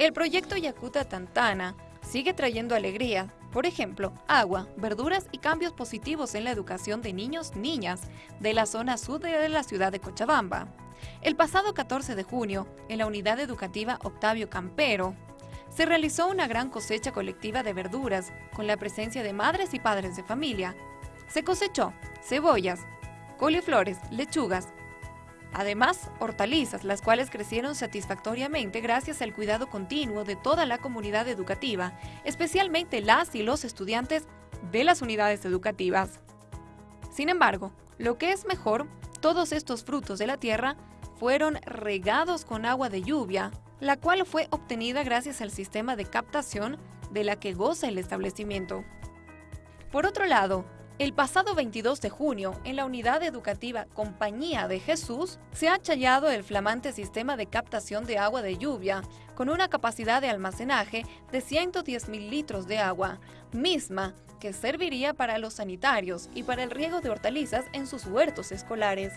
El proyecto Yakuta Tantana sigue trayendo alegría, por ejemplo, agua, verduras y cambios positivos en la educación de niños, niñas de la zona sur de la ciudad de Cochabamba. El pasado 14 de junio, en la unidad educativa Octavio Campero, se realizó una gran cosecha colectiva de verduras con la presencia de madres y padres de familia. Se cosechó cebollas, coliflores, lechugas, Además, hortalizas, las cuales crecieron satisfactoriamente gracias al cuidado continuo de toda la comunidad educativa, especialmente las y los estudiantes de las unidades educativas. Sin embargo, lo que es mejor, todos estos frutos de la tierra fueron regados con agua de lluvia, la cual fue obtenida gracias al sistema de captación de la que goza el establecimiento. Por otro lado, el pasado 22 de junio, en la unidad educativa Compañía de Jesús, se ha challado el flamante sistema de captación de agua de lluvia, con una capacidad de almacenaje de 110 mil litros de agua, misma que serviría para los sanitarios y para el riego de hortalizas en sus huertos escolares.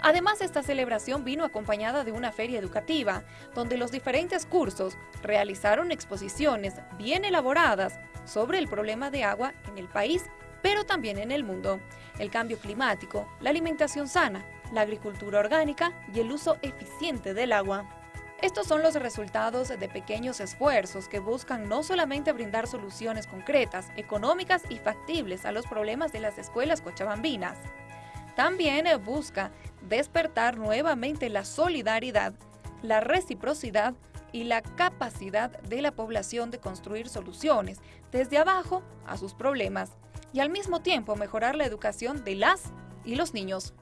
Además, esta celebración vino acompañada de una feria educativa, donde los diferentes cursos realizaron exposiciones bien elaboradas sobre el problema de agua en el país pero también en el mundo, el cambio climático, la alimentación sana, la agricultura orgánica y el uso eficiente del agua. Estos son los resultados de pequeños esfuerzos que buscan no solamente brindar soluciones concretas, económicas y factibles a los problemas de las escuelas cochabambinas. También busca despertar nuevamente la solidaridad, la reciprocidad y la capacidad de la población de construir soluciones desde abajo a sus problemas y al mismo tiempo mejorar la educación de las y los niños.